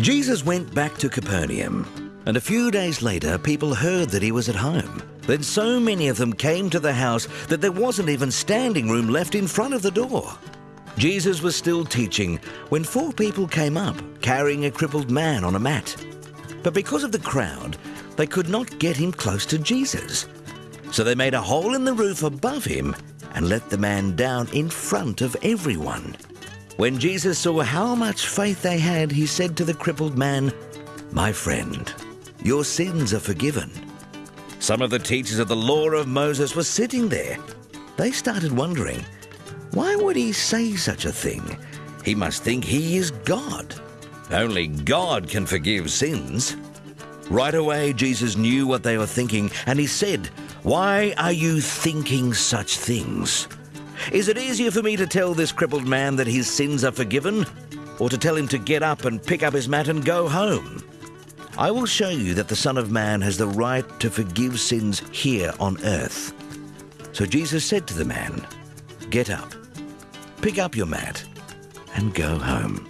Jesus went back to Capernaum, and a few days later, people heard that he was at home. Then so many of them came to the house that there wasn't even standing room left in front of the door. Jesus was still teaching when four people came up carrying a crippled man on a mat. But because of the crowd, they could not get him close to Jesus. So they made a hole in the roof above him and let the man down in front of everyone. When Jesus saw how much faith they had, he said to the crippled man, My friend, your sins are forgiven. Some of the teachers of the law of Moses were sitting there. They started wondering, why would he say such a thing? He must think he is God. Only God can forgive sins. Right away, Jesus knew what they were thinking, and he said, Why are you thinking such things? Is it easier for me to tell this crippled man that his sins are forgiven, or to tell him to get up and pick up his mat and go home? I will show you that the Son of Man has the right to forgive sins here on earth. So Jesus said to the man, Get up, pick up your mat, and go home.